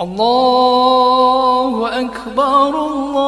الله أكبر الله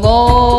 ngô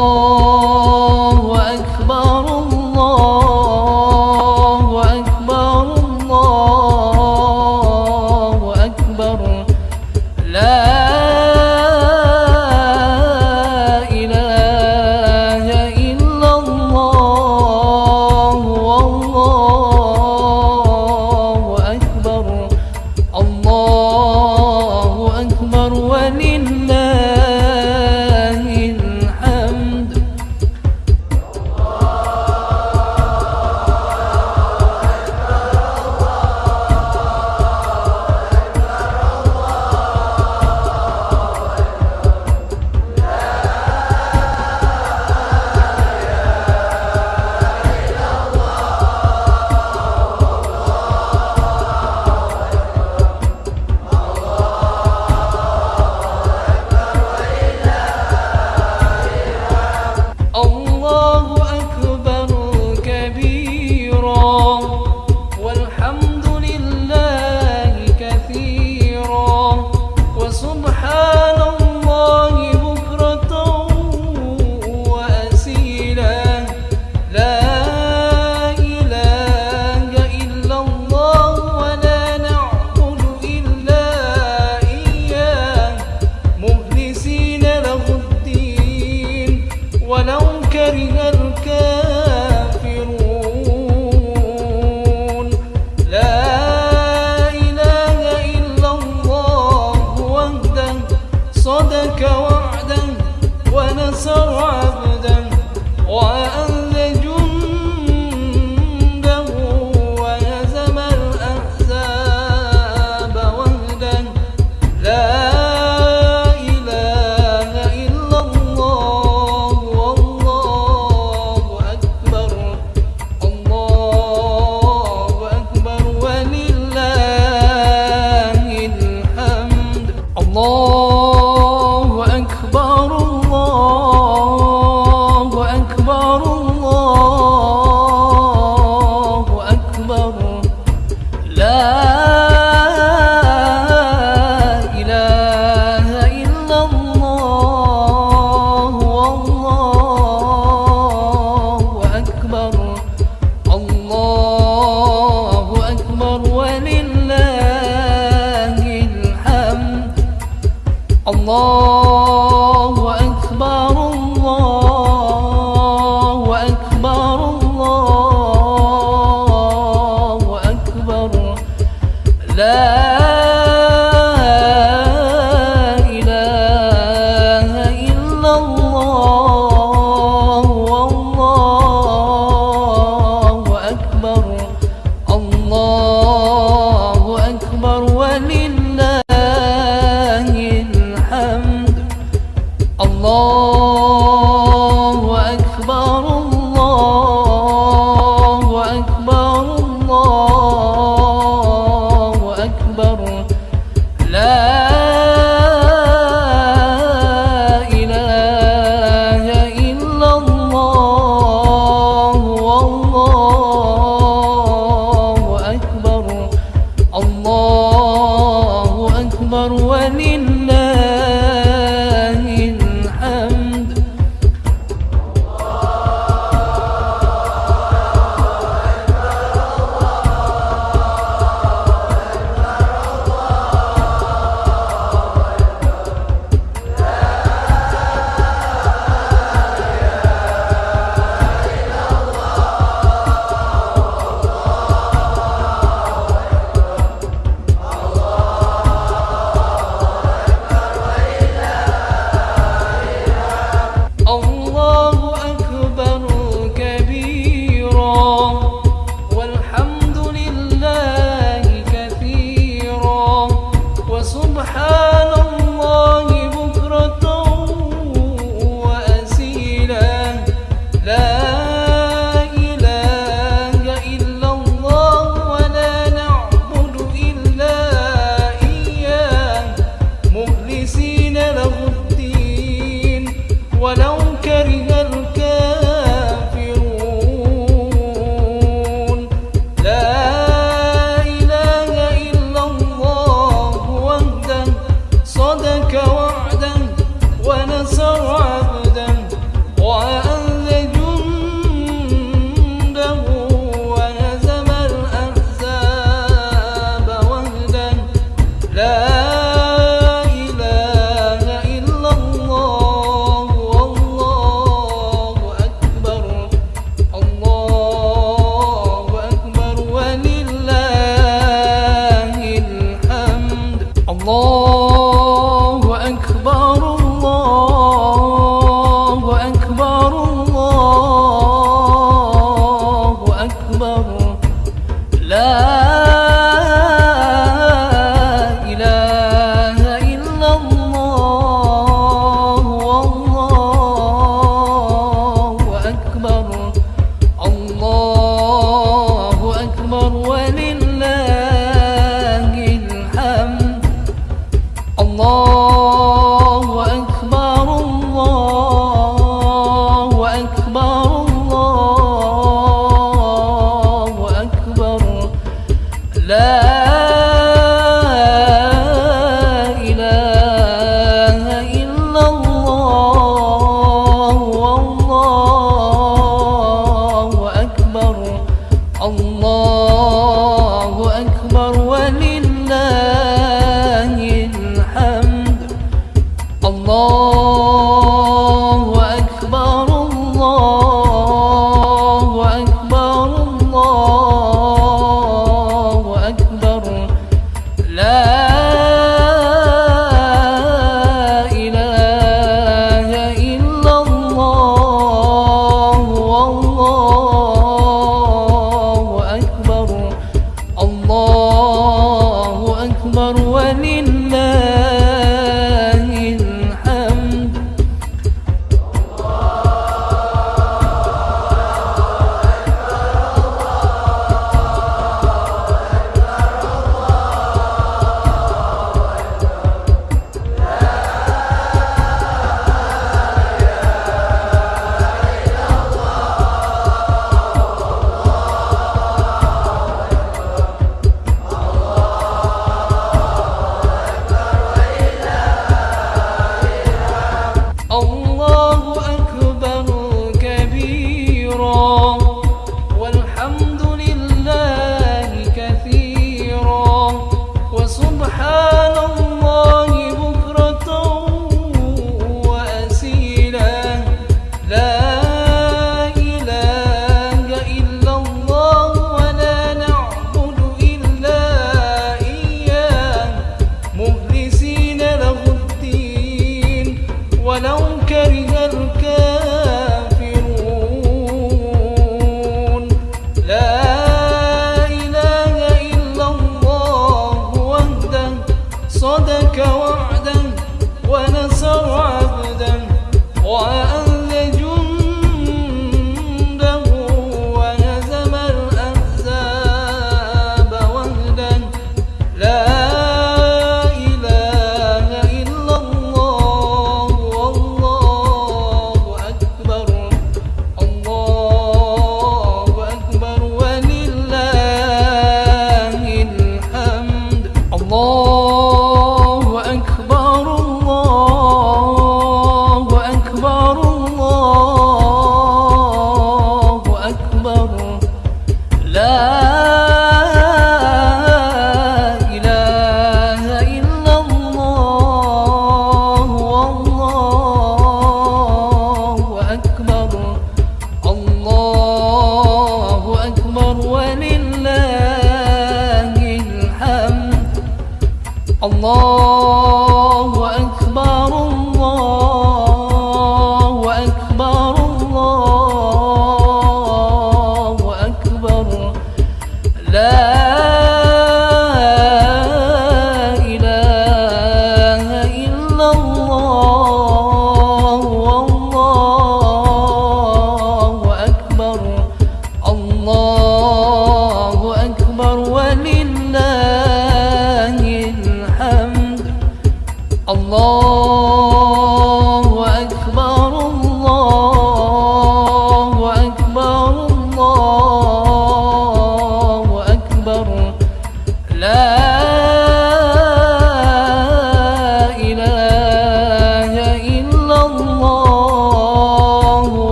ngô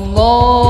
hồng ngô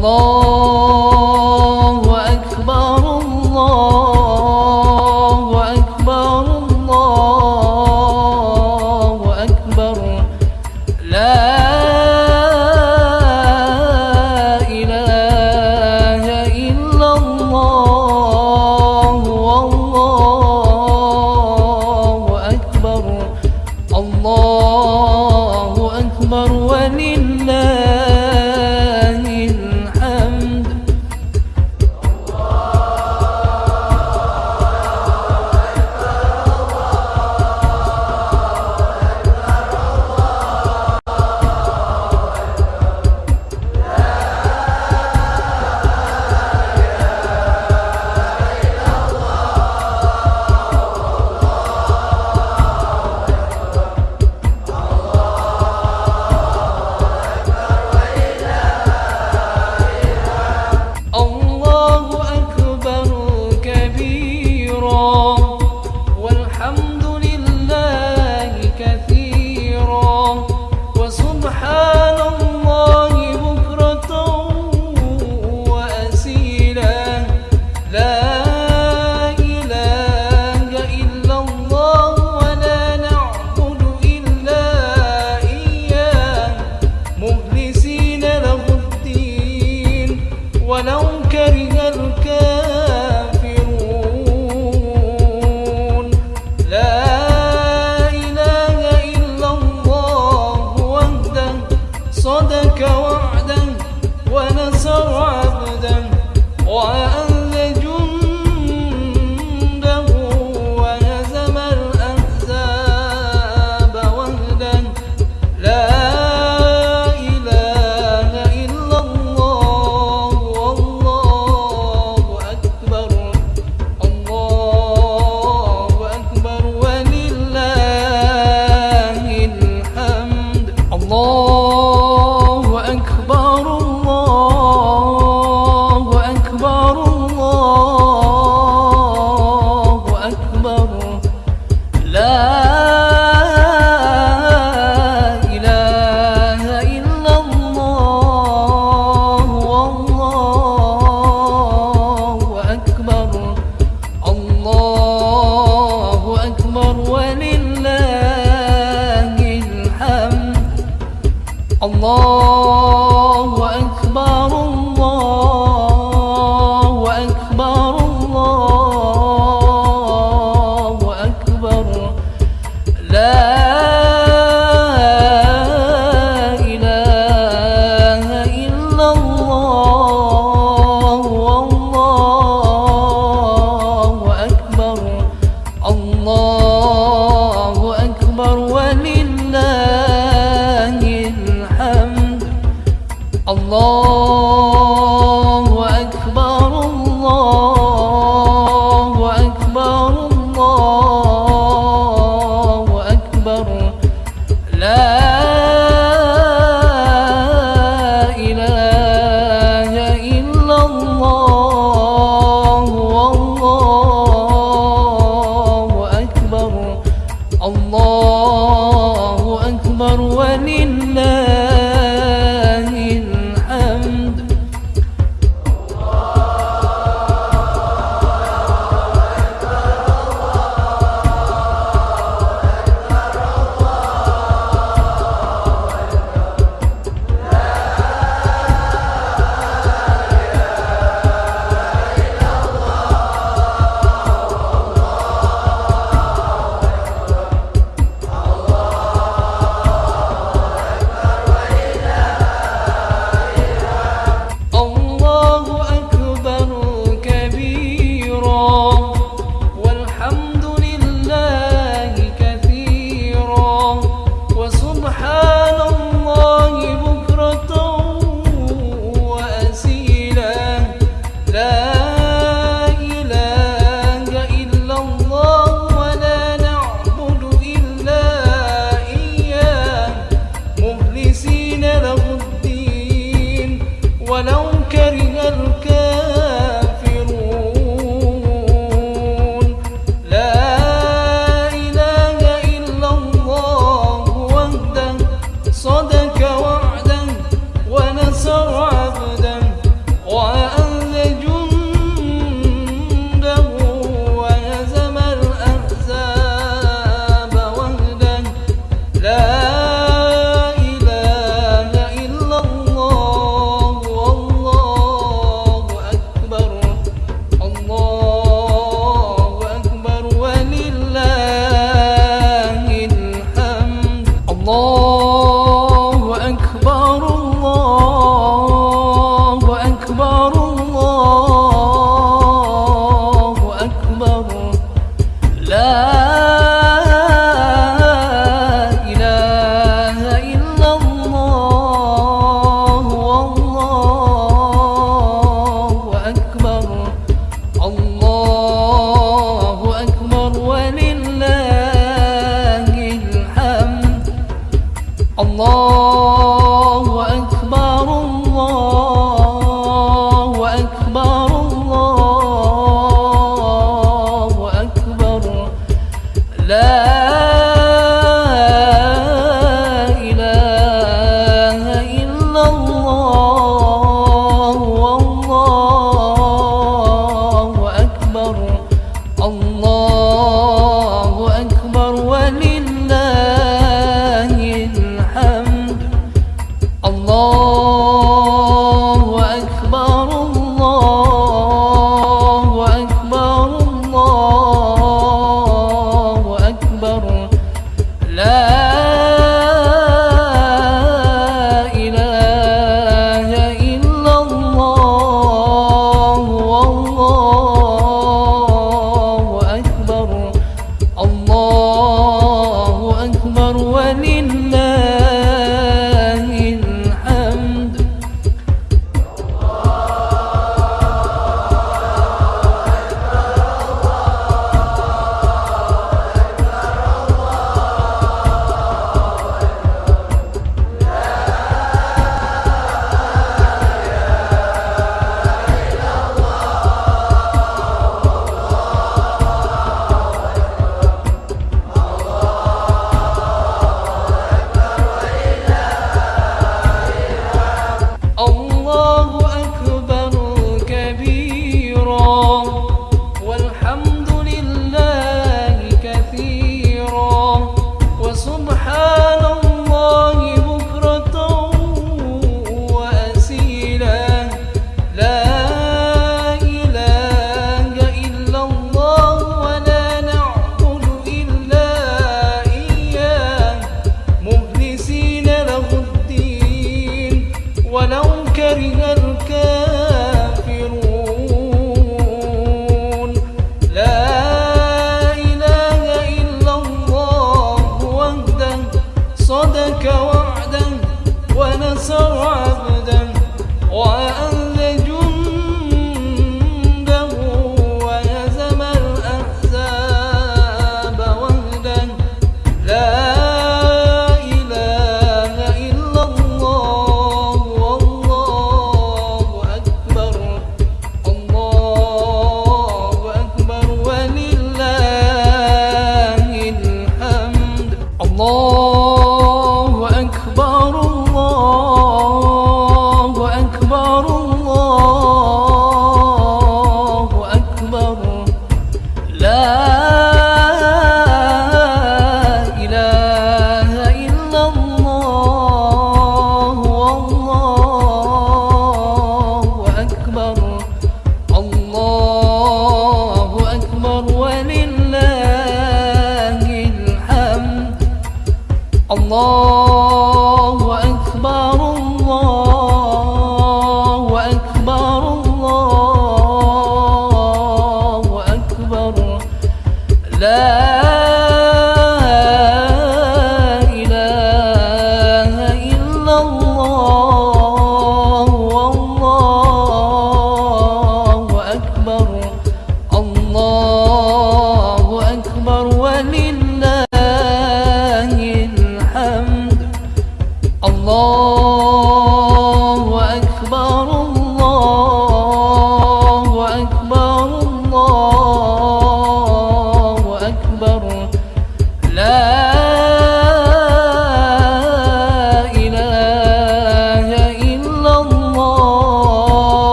ngô